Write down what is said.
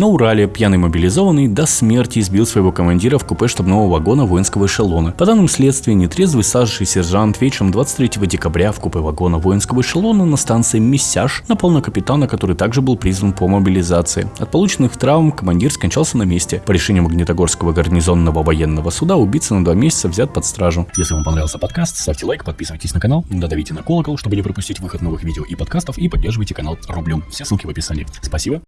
На Урале пьяный мобилизованный до смерти избил своего командира в купе штабного вагона воинского эшелона. По данным следствия, нетрезвый старший сержант вечером 23 декабря в купе вагона воинского эшелона на станции Мессяж напал на капитана, который также был призван по мобилизации. От полученных травм командир скончался на месте. По решению Магнитогорского гарнизонного военного суда убийца на два месяца взят под стражу. Если вам понравился подкаст, ставьте лайк, подписывайтесь на канал, додавите на колокол, чтобы не пропустить выход новых видео и подкастов, и поддерживайте канал рублем. Все ссылки в описании. Спасибо